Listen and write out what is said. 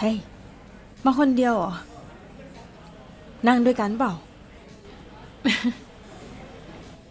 เฮ้ย มาคนเดียวเหรอ นั่งด้วยกันเปล่า